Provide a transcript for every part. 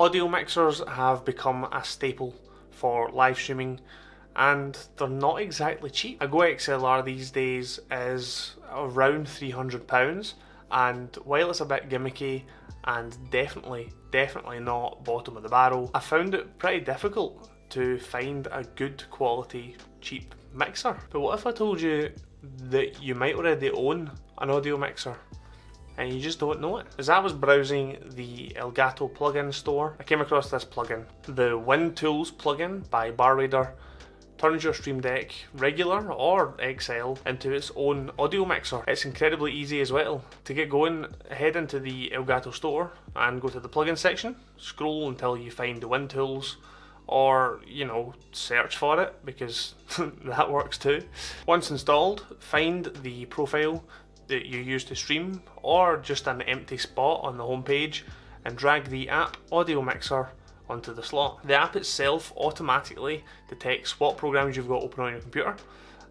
Audio mixers have become a staple for live streaming and they're not exactly cheap. A GoXLR these days is around £300 and while it's a bit gimmicky and definitely, definitely not bottom of the barrel, I found it pretty difficult to find a good quality cheap mixer. But what if I told you that you might already own an audio mixer and you just don't know it. As I was browsing the Elgato plugin store, I came across this plugin. The Win Tools plugin by BarRaider turns your Stream Deck regular or XL into its own audio mixer. It's incredibly easy as well. To get going, head into the Elgato store and go to the plugin section, scroll until you find the Win Tools or you know search for it because that works too. Once installed, find the profile that you use to stream or just an empty spot on the homepage and drag the app audio mixer onto the slot. The app itself automatically detects what programs you've got open on your computer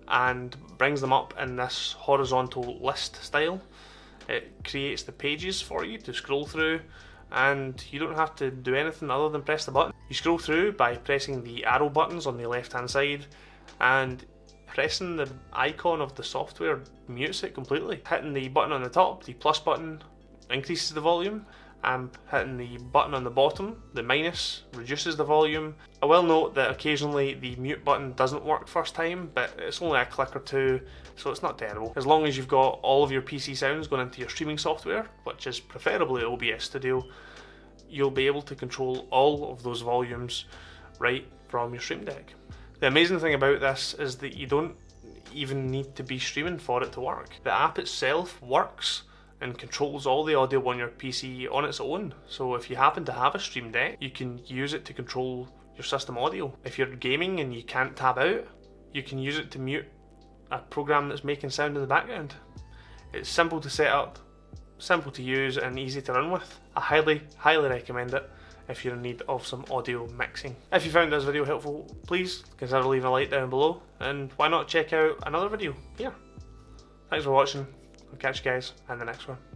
and brings them up in this horizontal list style. It creates the pages for you to scroll through and you don't have to do anything other than press the button. You scroll through by pressing the arrow buttons on the left hand side and pressing the icon of the software mutes it completely. Hitting the button on the top, the plus button, increases the volume and hitting the button on the bottom, the minus, reduces the volume. I will note that occasionally the mute button doesn't work first time, but it's only a click or two, so it's not terrible. As long as you've got all of your PC sounds going into your streaming software, which is preferably OBS Studio, you'll be able to control all of those volumes right from your Stream Deck. The amazing thing about this is that you don't even need to be streaming for it to work. The app itself works and controls all the audio on your PC on its own. So if you happen to have a Stream Deck, you can use it to control your system audio. If you're gaming and you can't tab out, you can use it to mute a program that's making sound in the background. It's simple to set up, simple to use and easy to run with. I highly, highly recommend it if you're in need of some audio mixing. If you found this video helpful, please consider leaving a like down below and why not check out another video here. Thanks for watching. I'll catch you guys in the next one.